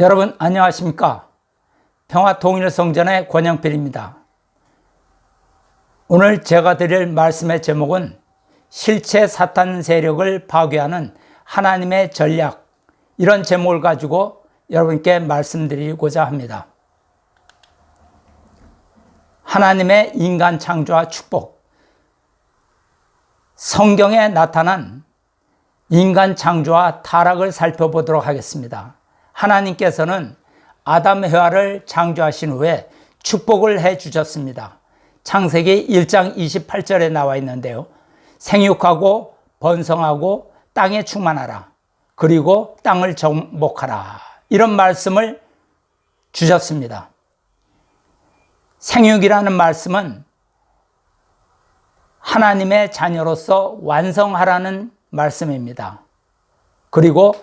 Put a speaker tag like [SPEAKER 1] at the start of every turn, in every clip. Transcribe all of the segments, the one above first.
[SPEAKER 1] 여러분 안녕하십니까? 평화통일성전의 권영필입니다. 오늘 제가 드릴 말씀의 제목은 실체 사탄 세력을 파괴하는 하나님의 전략 이런 제목을 가지고 여러분께 말씀드리고자 합니다. 하나님의 인간 창조와 축복. 성경에 나타난 인간 창조와 타락을 살펴보도록 하겠습니다 하나님께서는 아담 해와를 창조하신 후에 축복을 해 주셨습니다. 창세기 1장 28절에 나와 있는데요. 생육하고 번성하고 땅에 충만하라. 그리고 땅을 정복하라. 이런 말씀을 주셨습니다. 생육이라는 말씀은 하나님의 자녀로서 완성하라는 말씀입니다. 그리고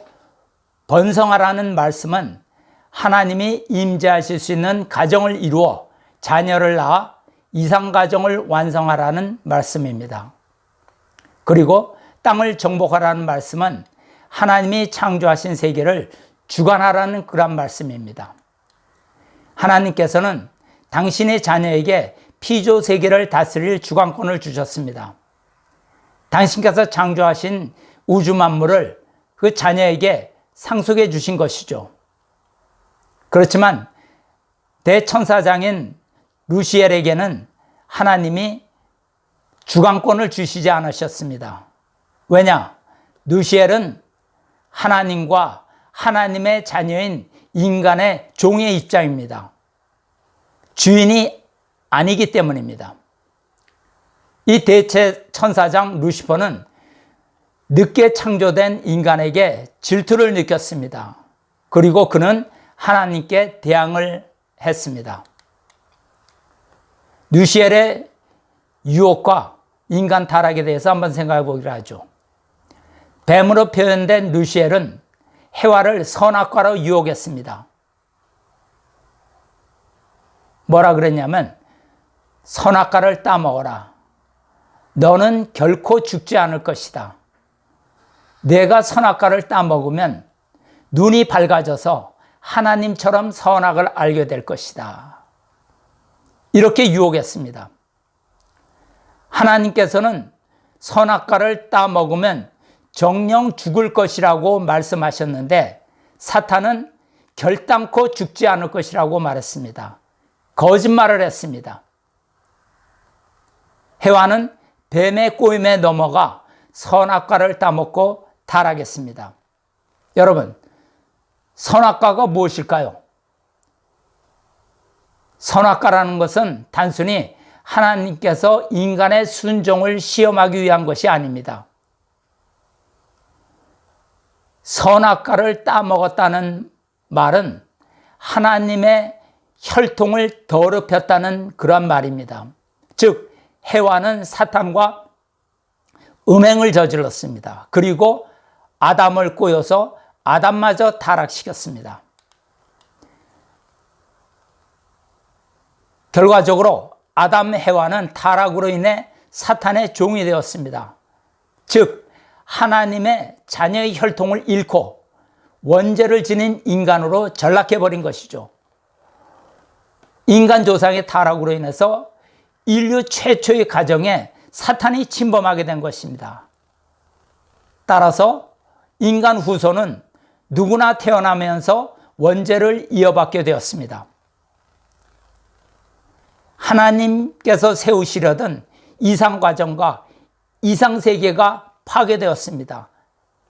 [SPEAKER 1] 번성하라는 말씀은 하나님이 임재하실 수 있는 가정을 이루어 자녀를 낳아 이상가정을 완성하라는 말씀입니다. 그리고 땅을 정복하라는 말씀은 하나님이 창조하신 세계를 주관하라는 그런 말씀입니다. 하나님께서는 당신의 자녀에게 피조 세계를 다스릴 주관권을 주셨습니다. 당신께서 창조하신 우주 만물을 그 자녀에게 상속해 주신 것이죠. 그렇지만 대천사장인 루시엘에게는 하나님이 주관권을 주시지 않으셨습니다. 왜냐? 루시엘은 하나님과 하나님의 자녀인 인간의 종의 입장입니다. 주인이 아니기 때문입니다. 이 대체 천사장 루시퍼는 늦게 창조된 인간에게 질투를 느꼈습니다. 그리고 그는 하나님께 대항을 했습니다. 뉴시엘의 유혹과 인간 타락에 대해서 한번 생각해 보기로 하죠. 뱀으로 표현된 루시엘은 해와를 선악과로 유혹했습니다. 뭐라 그랬냐면 선악과를 따먹어라. 너는 결코 죽지 않을 것이다. 내가 선악과를 따먹으면 눈이 밝아져서 하나님처럼 선악을 알게 될 것이다. 이렇게 유혹했습니다. 하나님께서는 선악과를 따먹으면 정령 죽을 것이라고 말씀하셨는데 사탄은 결단코 죽지 않을 것이라고 말했습니다. 거짓말을 했습니다. 해와는 뱀의 꼬임에 넘어가 선악과를 따먹고 타락했습니다. 여러분, 선악과가 무엇일까요? 선악과라는 것은 단순히 하나님께서 인간의 순종을 시험하기 위한 것이 아닙니다. 선악과를 따먹었다는 말은 하나님의 혈통을 더럽혔다는 그런 말입니다. 즉, 해와는 사탄과 음행을 저질렀습니다. 그리고 아담을 꼬여서 아담마저 타락시켰습니다. 결과적으로 아담 해와는 타락으로 인해 사탄의 종이 되었습니다. 즉 하나님의 자녀의 혈통을 잃고 원죄를 지닌 인간으로 전락해버린 것이죠. 인간 조상의 타락으로 인해서 인류 최초의 가정에 사탄이 침범하게 된 것입니다. 따라서 인간 후손은 누구나 태어나면서 원죄를 이어받게 되었습니다. 하나님께서 세우시려던 이상과정과 이상세계가 파괴되었습니다.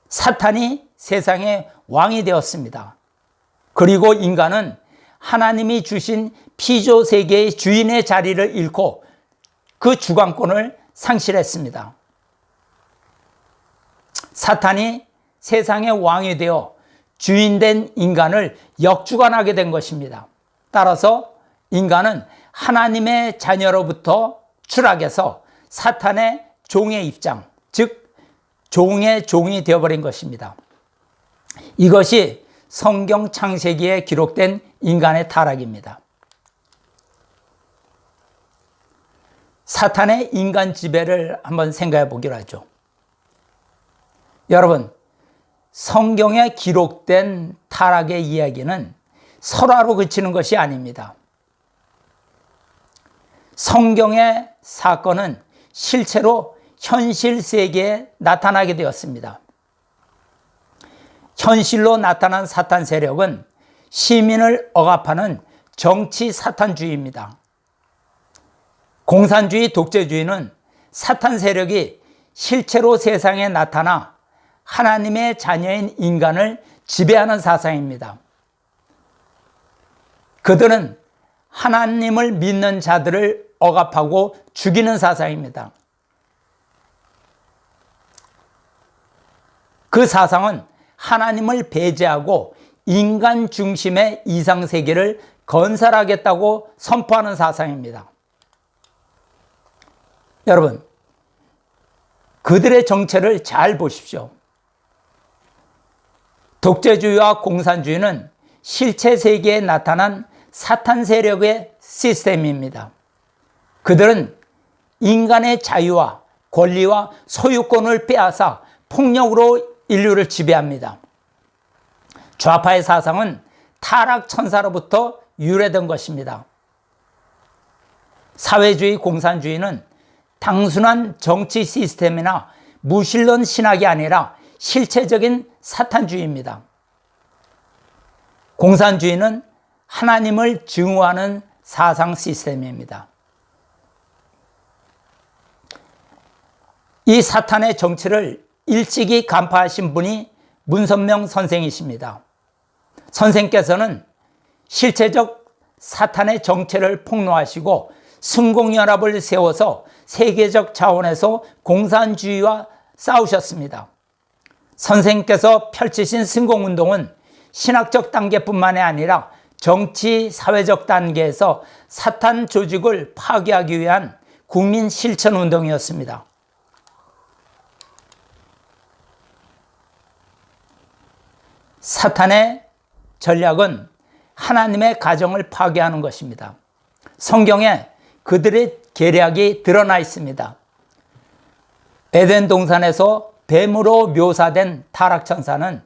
[SPEAKER 1] 사탄이 세상의 왕이 되었습니다. 그리고 인간은 하나님이 주신 피조세계의 주인의 자리를 잃고 그 주관권을 상실했습니다. 사탄이 세상의 왕이 되어 주인된 인간을 역주관하게 된 것입니다. 따라서 인간은 하나님의 자녀로부터 추락해서 사탄의 종의 입장, 즉 종의 종이 되어버린 것입니다. 이것이 성경 창세기에 기록된 인간의 타락입니다. 사탄의 인간 지배를 한번 생각해 보기로 하죠. 여러분, 성경에 기록된 타락의 이야기는 설화로 그치는 것이 아닙니다. 성경의 사건은 실제로 현실 세계에 나타나게 되었습니다. 현실로 나타난 사탄 세력은 시민을 억압하는 정치 사탄주의입니다. 공산주의 독재주의는 사탄 세력이 실체로 세상에 나타나 하나님의 자녀인 인간을 지배하는 사상입니다. 그들은 하나님을 믿는 자들을 억압하고 죽이는 사상입니다. 그 사상은 하나님을 배제하고 인간 중심의 이상세계를 건설하겠다고 선포하는 사상입니다. 여러분, 그들의 정체를 잘 보십시오. 독재주의와 공산주의는 실체 세계에 나타난 사탄 세력의 시스템입니다. 그들은 인간의 자유와 권리와 소유권을 빼앗아 폭력으로 인류를 지배합니다. 좌파의 사상은 타락 천사로부터 유래된 것입니다. 사회주의 공산주의는 단순한 정치 시스템이나 무신론 신학이 아니라 실체적인 사탄주의입니다. 공산주의는 하나님을 증오하는 사상 시스템입니다. 이 사탄의 정치를 일찍이 간파하신 분이 문선명 선생이십니다. 선생께서는 실체적 사탄의 정체를 폭로하시고 승공연합을 세워서 세계적 차원에서 공산주의와 싸우셨습니다. 선생께서 펼치신 승공운동은 신학적 단계뿐만이 아니라 정치, 사회적 단계에서 사탄 조직을 파괴하기 위한 국민 실천 운동이었습니다. 사탄의 전략은 하나님의 가정을 파괴하는 것입니다. 성경에 그들의 계략이 드러나 있습니다. 에덴 동산에서 뱀으로 묘사된 타락천사는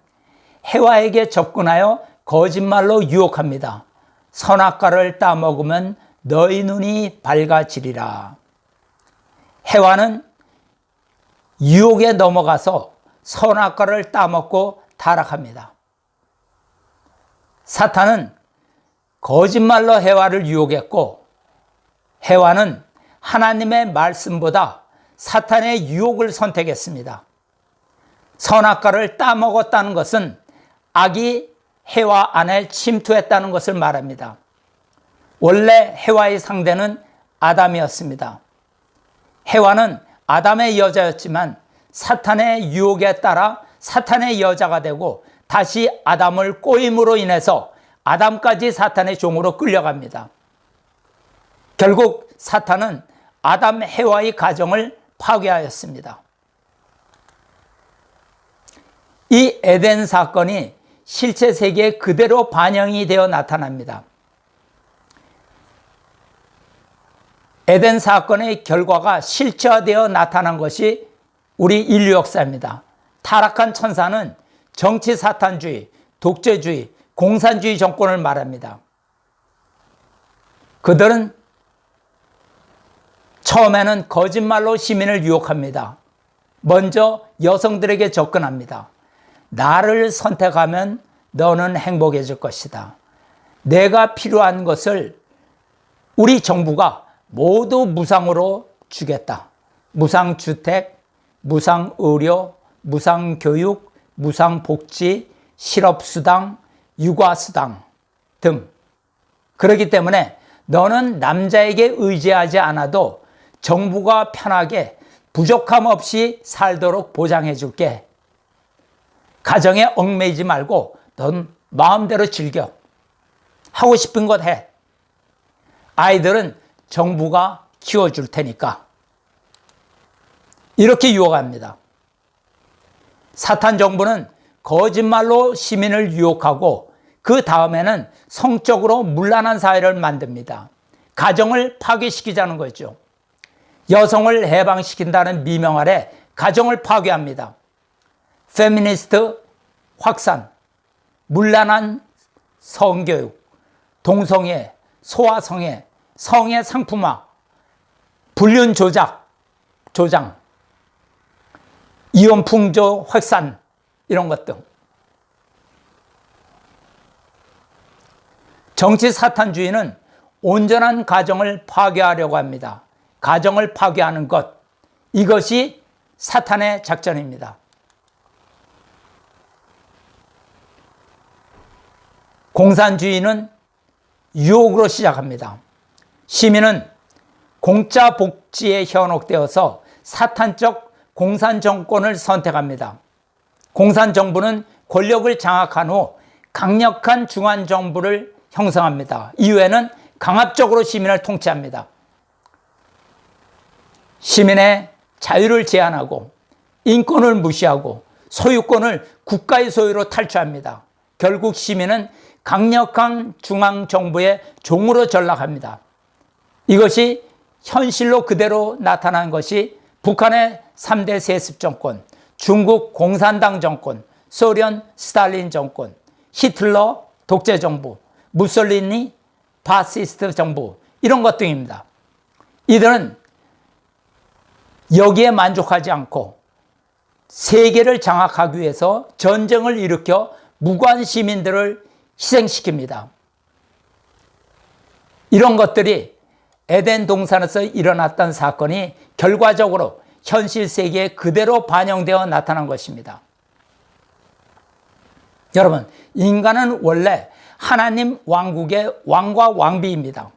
[SPEAKER 1] 해와에게 접근하여 거짓말로 유혹합니다. 선악과를 따먹으면 너희 눈이 밝아지리라. 해와는 유혹에 넘어가서 선악과를 따먹고 타락합니다. 사탄은 거짓말로 해와를 유혹했고 해와는 하나님의 말씀보다 사탄의 유혹을 선택했습니다. 선악과를 따먹었다는 것은 악이 해와 안에 침투했다는 것을 말합니다. 원래 해와의 상대는 아담이었습니다. 해와는 아담의 여자였지만 사탄의 유혹에 따라 사탄의 여자가 되고 다시 아담을 꼬임으로 인해서 아담까지 사탄의 종으로 끌려갑니다. 결국 사탄은 아담 해와의 가정을 파괴하였습니다. 이 에덴 사건이 실체 세계에 그대로 반영이 되어 나타납니다. 에덴 사건의 결과가 실체화되어 나타난 것이 우리 인류 역사입니다. 타락한 천사는 정치 사탄주의, 독재주의, 공산주의 정권을 말합니다. 그들은 처음에는 거짓말로 시민을 유혹합니다. 먼저 여성들에게 접근합니다. 나를 선택하면 너는 행복해질 것이다. 내가 필요한 것을 우리 정부가 모두 무상으로 주겠다. 무상주택, 무상의료, 무상교육, 무상복지, 실업수당, 육아수당 등. 그렇기 때문에 너는 남자에게 의지하지 않아도 정부가 편하게 부족함 없이 살도록 보장해 줄게. 가정에 얽매이지 말고 넌 마음대로 즐겨. 하고 싶은 것 해. 아이들은 정부가 키워줄 테니까. 이렇게 유혹합니다. 사탄 정부는 거짓말로 시민을 유혹하고 그 다음에는 성적으로 문란한 사회를 만듭니다. 가정을 파괴시키자는 거죠. 여성을 해방시킨다는 미명 아래 가정을 파괴합니다. 페미니스트 확산, 문란한 성교육, 동성애, 소아성애, 성의 상품화, 불륜 조작, 조장, 이혼 풍조 확산 이런 것 등. 정치 사탄주의는 온전한 가정을 파괴하려고 합니다. 가정을 파괴하는 것 이것이 사탄의 작전입니다. 공산주의는 유혹으로 시작합니다. 시민은 공짜 복지에 현혹되어서 사탄적 공산 정권을 선택합니다. 공산 정부는 권력을 장악한 후 강력한 중앙 정부를 형성합니다. 이후에는 강압적으로 시민을 통치합니다. 시민의 자유를 제한하고 인권을 무시하고 소유권을 국가의 소유로 탈취합니다. 결국 시민은 강력한 중앙정부의 종으로 전락합니다. 이것이 현실로 그대로 나타난 것이 북한의 3대 세습 정권, 중국 공산당 정권, 소련 스탈린 정권, 히틀러 독재 정부, 무솔리니 파시스트 정부 이런 것 등입니다. 이들은 여기에 만족하지 않고 세계를 장악하기 위해서 전쟁을 일으켜 무고한 시민들을 희생시킵니다. 이런 것들이 에덴 동산에서 일어났던 사건이 결과적으로 현실 세계에 그대로 반영되어 나타난 것입니다. 여러분, 인간은 원래 하나님 왕국의 왕과 왕비입니다.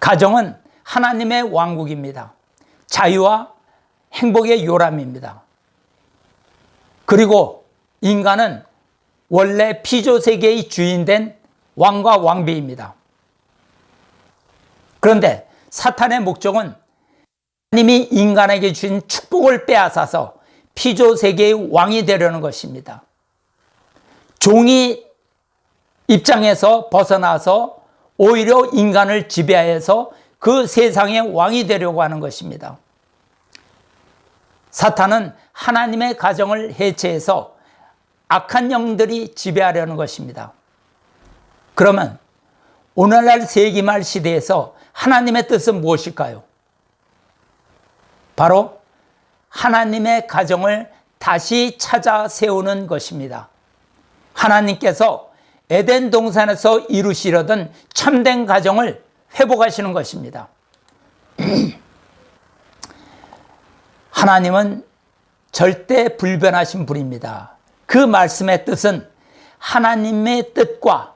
[SPEAKER 1] 가정은 하나님의 왕국입니다. 자유와 행복의 요람입니다. 그리고 인간은 원래 피조세계의 주인된 왕과 왕비입니다. 그런데 사탄의 목적은 하나님이 인간에게 주신 축복을 빼앗아서 피조세계의 왕이 되려는 것입니다. 종이 입장에서 벗어나서 오히려 인간을 지배해서 그 세상의 왕이 되려고 하는 것입니다. 사탄은 하나님의 가정을 해체해서 악한 영들이 지배하려는 것입니다. 그러면 오늘날 세기말 시대에서 하나님의 뜻은 무엇일까요? 바로 하나님의 가정을 다시 찾아 세우는 것입니다. 하나님께서 에덴 동산에서 이루시려던 참된 가정을 회복하시는 것입니다. 하나님은 절대 불변하신 분입니다. 그 말씀의 뜻은 하나님의 뜻과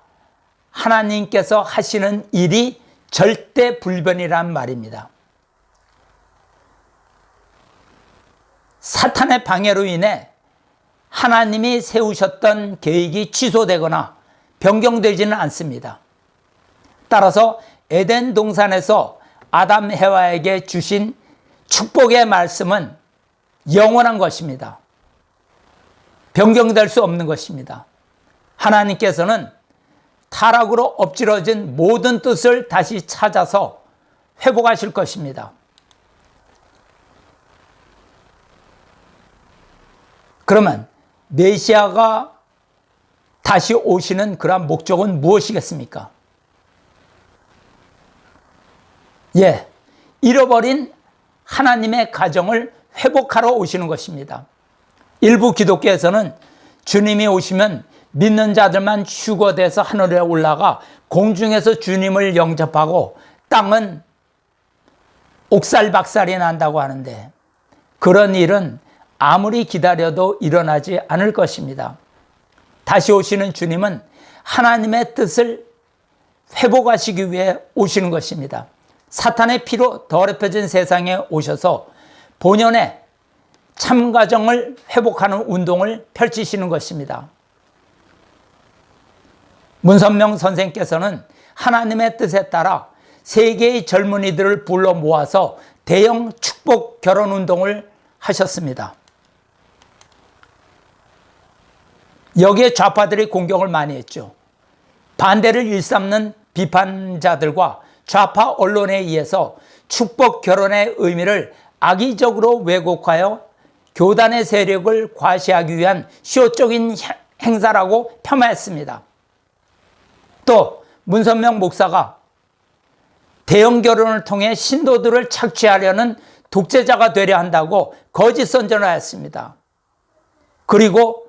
[SPEAKER 1] 하나님께서 하시는 일이 절대 불변이란 말입니다. 사탄의 방해로 인해 하나님이 세우셨던 계획이 취소되거나 변경되지는 않습니다. 따라서 에덴 동산에서 아담 해와에게 주신 축복의 말씀은 영원한 것입니다. 변경될 수 없는 것입니다. 하나님께서는 타락으로 엎질러진 모든 뜻을 다시 찾아서 회복하실 것입니다. 그러면 메시아가 다시 오시는 그러한 목적은 무엇이겠습니까? 예, 잃어버린 하나님의 가정을 회복하러 오시는 것입니다. 일부 기독교에서는 주님이 오시면 믿는 자들만 휴거돼서 하늘에 올라가 공중에서 주님을 영접하고 땅은 옥살박살이 난다고 하는데 그런 일은 아무리 기다려도 일어나지 않을 것입니다. 다시 오시는 주님은 하나님의 뜻을 회복하시기 위해 오시는 것입니다. 사탄의 피로 더럽혀진 세상에 오셔서 본연의 참가정을 회복하는 운동을 펼치시는 것입니다. 문선명 선생께서는 하나님의 뜻에 따라 세계의 젊은이들을 불러 모아서 대형 축복 결혼 운동을 하셨습니다. 여기에 좌파들이 공격을 많이 했죠. 반대를 일삼는 비판자들과 좌파 언론에 의해서 축복 결혼의 의미를 악의적으로 왜곡하여 교단의 세력을 과시하기 위한 시효적인 행사라고 폄하했습니다. 또 문선명 목사가 대형 결혼을 통해 신도들을 착취하려는 독재자가 되려 한다고 거짓 선전을 했습니다. 그리고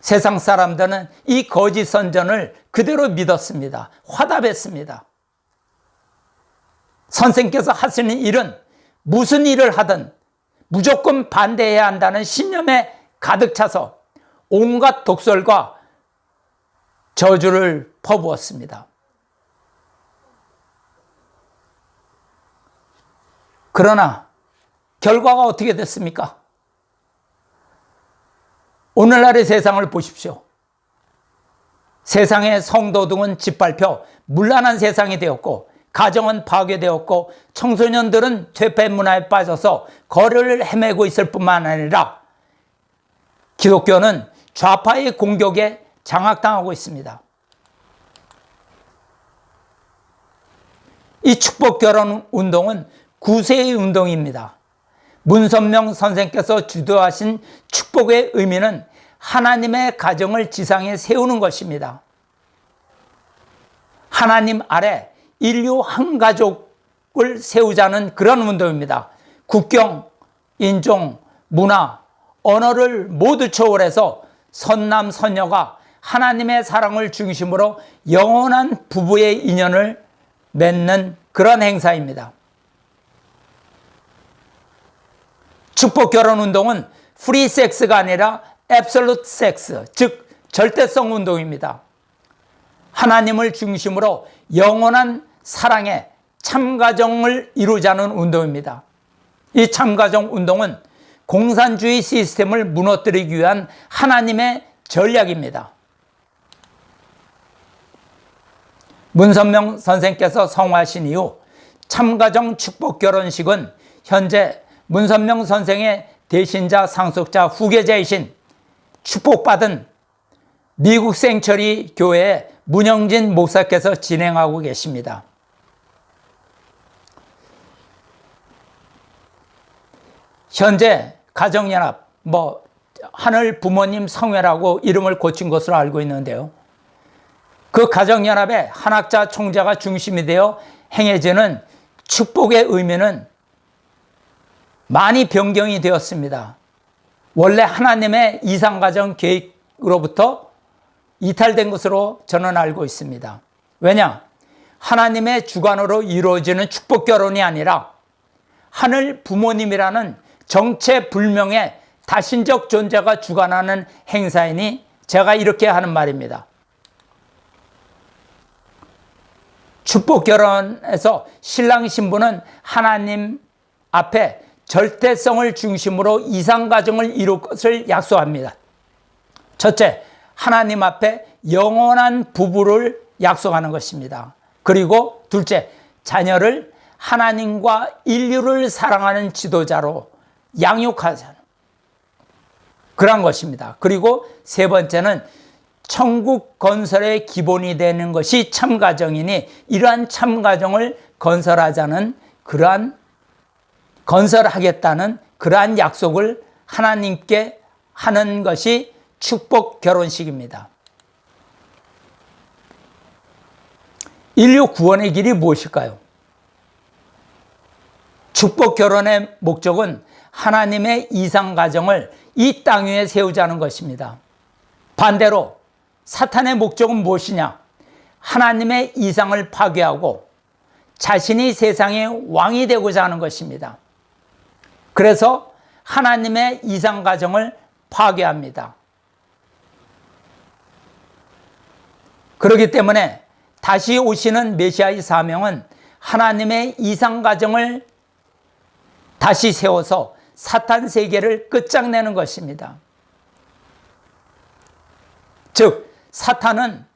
[SPEAKER 1] 세상 사람들은 이 거짓 선전을 그대로 믿었습니다. 화답했습니다. 선생께서 하시는 일은 무슨 일을 하든 무조건 반대해야 한다는 신념에 가득 차서 온갖 독설과 저주를 퍼부었습니다. 그러나 결과가 어떻게 됐습니까? 오늘날의 세상을 보십시오. 세상의 성도 등은 짓밟혀 문란한 세상이 되었고 가정은 파괴되었고 청소년들은 퇴폐 문화에 빠져서 거리를 헤매고 있을 뿐만 아니라 기독교는 좌파의 공격에 장악당하고 있습니다. 이 축복 결혼 운동은 구세의 운동입니다. 문선명 선생께서 주도하신 축복의 의미는 하나님의 가정을 지상에 세우는 것입니다. 하나님 아래 인류 한 가족을 세우자는 그런 운동입니다. 국경, 인종, 문화, 언어를 모두 초월해서 선남, 선녀가 하나님의 사랑을 중심으로 영원한 부부의 인연을 맺는 그런 행사입니다. 축복 결혼 운동은 프리 섹스가 아니라 absolute sex, 즉 절대성 운동입니다. 하나님을 중심으로 영원한 사랑의 참가정을 이루자는 운동입니다. 이 참가정 운동은 공산주의 시스템을 무너뜨리기 위한 하나님의 전략입니다. 문선명 선생께서 성화하신 이후 참가정 축복 결혼식은 현재 문선명 선생의 대신자 상속자 후계자이신 축복받은 미국 생처리 교회 문영진 목사께서 진행하고 계십니다. 현재 가정연합, 뭐 하늘 부모님 성회라고 이름을 고친 것으로 알고 있는데요. 그 가정연합의 한학자 총자가 중심이 되어 행해지는 축복의 의미는 많이 변경이 되었습니다. 원래 하나님의 이상가정 계획으로부터 이탈된 것으로 저는 알고 있습니다. 왜냐? 하나님의 주관으로 이루어지는 축복 결혼이 아니라 하늘 부모님이라는 정체불명의 다신적 존재가 주관하는 행사이니 제가 이렇게 하는 말입니다. 축복 결혼에서 신랑 신부는 하나님 앞에 절대성을 중심으로 이상가정을 이룰 것을 약속합니다. 첫째, 하나님 앞에 영원한 부부를 약속하는 것입니다. 그리고 둘째, 자녀를 하나님과 인류를 사랑하는 지도자로 양육하자는 그런 것입니다. 그리고 세 번째는 천국 건설의 기본이 되는 것이 참가정이니 이러한 참가정을 건설하자는 그러한 건설하겠다는 그러한 약속을 하나님께 하는 것이 축복 결혼식입니다. 인류 구원의 길이 무엇일까요? 축복 결혼의 목적은 하나님의 이상 가정을 이 땅 위에 세우자는 것입니다. 반대로 사탄의 목적은 무엇이냐? 하나님의 이상을 파괴하고 자신이 세상의 왕이 되고자 하는 것입니다. 그래서 하나님의 이상 가정을 파괴합니다. 그렇기 때문에 다시 오시는 메시아의 사명은 하나님의 이상 가정을 다시 세워서 사탄 세계를 끝장내는 것입니다. 즉 사탄은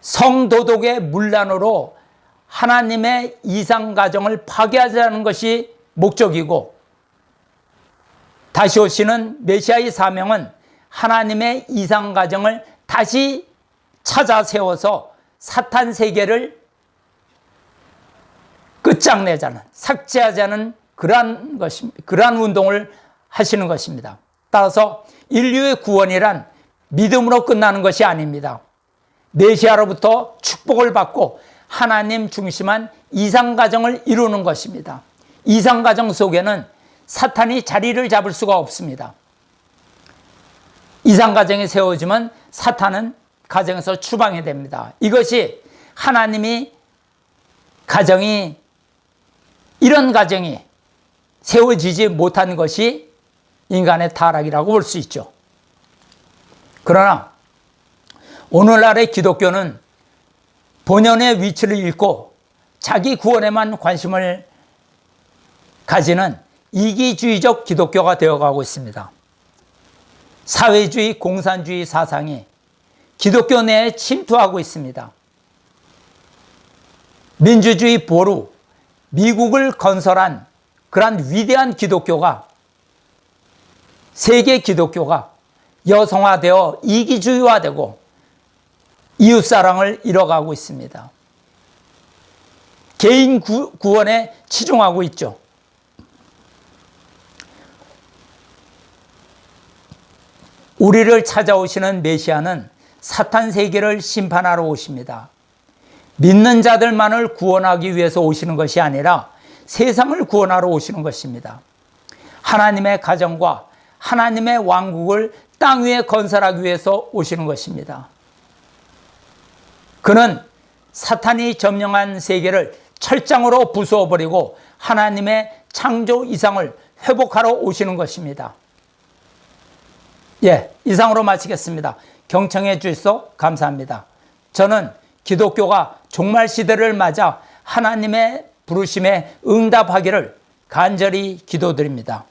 [SPEAKER 1] 성도덕의 문란으로 하나님의 이상 가정을 파괴하자는 것이 목적이고 다시 오시는 메시아의 사명은 하나님의 이상 가정을 다시 찾아 세워서 사탄 세계를 끝장내자는 삭제하자는 그러한 것입니다. 그러한 운동을 하시는 것입니다. 따라서 인류의 구원이란 믿음으로 끝나는 것이 아닙니다. 메시아로부터 축복을 받고 하나님 중심한 이상가정을 이루는 것입니다. 이상가정 속에는 사탄이 자리를 잡을 수가 없습니다. 이상가정이 세워지면 사탄은 가정에서 추방이 됩니다. 이것이 하나님이 가정이 이런 가정이 세워지지 못한 것이 인간의 타락이라고 볼 수 있죠. 그러나 오늘날의 기독교는 본연의 위치를 잃고 자기 구원에만 관심을 가지는 이기주의적 기독교가 되어가고 있습니다. 사회주의, 공산주의 사상이 기독교 내에 침투하고 있습니다. 민주주의 보루, 미국을 건설한 그러한 위대한 기독교가 세계 기독교가 여성화되어 이기주의화되고 이웃사랑을 잃어가고 있습니다. 개인 구, 구원에 치중하고 있죠. 우리를 찾아오시는 메시아는 사탄 세계를 심판하러 오십니다. 믿는 자들만을 구원하기 위해서 오시는 것이 아니라 세상을 구원하러 오시는 것입니다. 하나님의 가정과 하나님의 왕국을 땅 위에 건설하기 위해서 오시는 것입니다. 그는 사탄이 점령한 세계를 철장으로 부수어버리고 하나님의 창조 이상을 회복하러 오시는 것입니다. 예, 이상으로 마치겠습니다. 경청해 주셔서 감사합니다. 저는 기독교가 종말 시대를 맞아 하나님의 부르심에 응답하기를 간절히 기도드립니다.